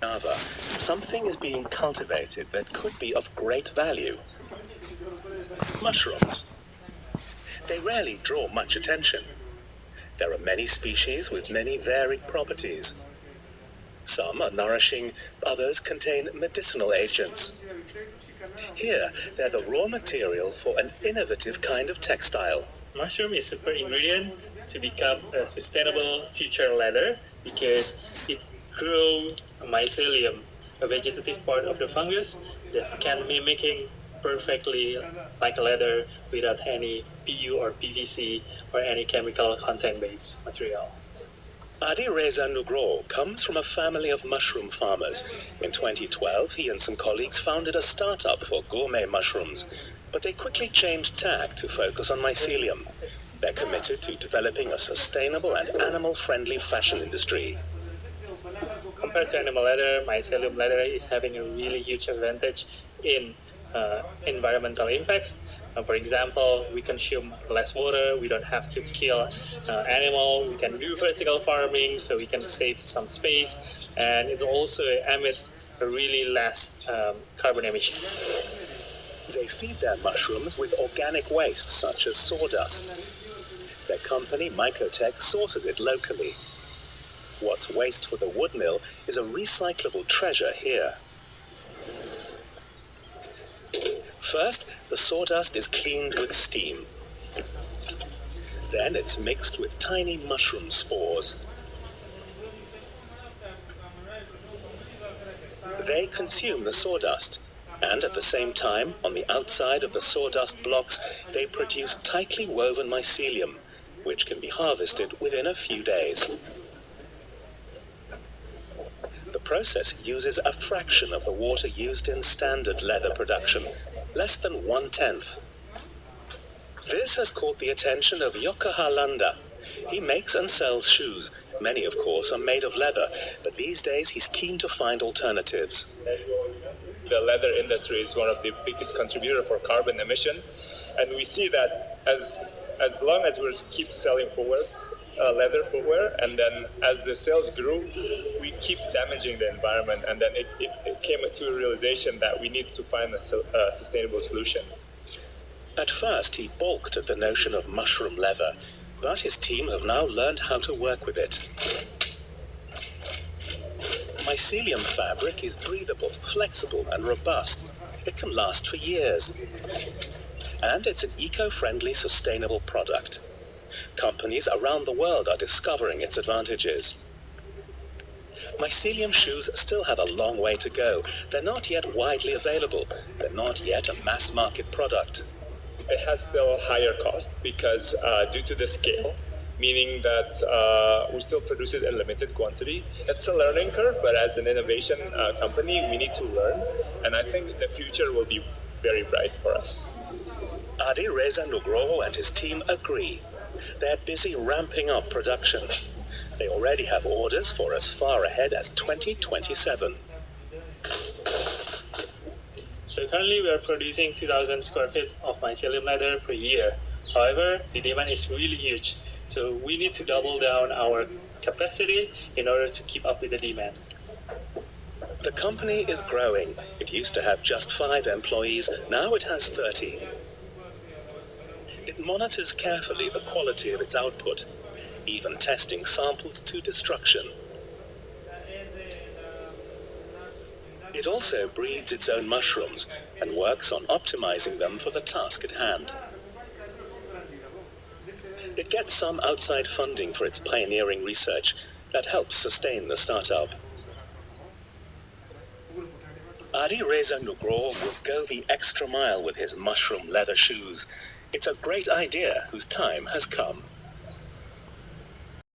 Java, something is being cultivated that could be of great value. Mushrooms. They rarely draw much attention. There are many species with many varied properties. Some are nourishing, others contain medicinal agents. Here, they're the raw material for an innovative kind of textile. Mushroom is a super ingredient to become a sustainable future leather because it grows mycelium, a vegetative part of the fungus that can mimicking perfectly like leather without any PU or PVC or any chemical content based material. Adi Reza Nugroho comes from a family of mushroom farmers. In 2012, he and some colleagues founded a startup for gourmet mushrooms, but they quickly changed tack to focus on mycelium. They're committed to developing a sustainable and animal friendly fashion industry. Compared to animal leather, mycelium leather is having a really huge advantage in uh, environmental impact. Uh, for example, we consume less water, we don't have to kill uh, animal, we can do vertical farming so we can save some space and it also emits a really less um, carbon emission. They feed their mushrooms with organic waste such as sawdust. Their company, Mycotech, sources it locally. What's waste for the wood mill is a recyclable treasure here. First, the sawdust is cleaned with steam. Then it's mixed with tiny mushroom spores. They consume the sawdust, and at the same time, on the outside of the sawdust blocks, they produce tightly woven mycelium, which can be harvested within a few days. Process uses a fraction of the water used in standard leather production, less than one tenth. This has caught the attention of Yoko Harlanda. He makes and sells shoes. Many, of course, are made of leather, but these days he's keen to find alternatives. The leather industry is one of the biggest contributor for carbon emission, and we see that as as long as we keep selling forward, uh, leather footwear, and then as the sales grew, we keep damaging the environment, and then it, it, it came to a realization that we need to find a, a sustainable solution. At first, he balked at the notion of mushroom leather, but his team have now learned how to work with it. Mycelium fabric is breathable, flexible, and robust. It can last for years. And it's an eco friendly, sustainable product. Companies around the world are discovering its advantages. Mycelium shoes still have a long way to go. They're not yet widely available. They're not yet a mass market product. It has still a higher cost because uh, due to the scale, meaning that uh, we still produce it in limited quantity. It's a learning curve, but as an innovation uh, company, we need to learn. And I think the future will be very bright for us. Adi Reza Nugroho and his team agree. They're busy ramping up production. They already have orders for as far ahead as 2027. So currently we are producing 2,000 square feet of mycelium leather per year. However, the demand is really huge, so we need to double down our capacity in order to keep up with the demand. The company is growing. It used to have just five employees, now it has 30. It monitors carefully the quality of its output, even testing samples to destruction. It also breeds its own mushrooms and works on optimizing them for the task at hand. It gets some outside funding for its pioneering research that helps sustain the startup. Adi Reza Nugroho will go the extra mile with his mushroom leather shoes. It's a great idea whose time has come.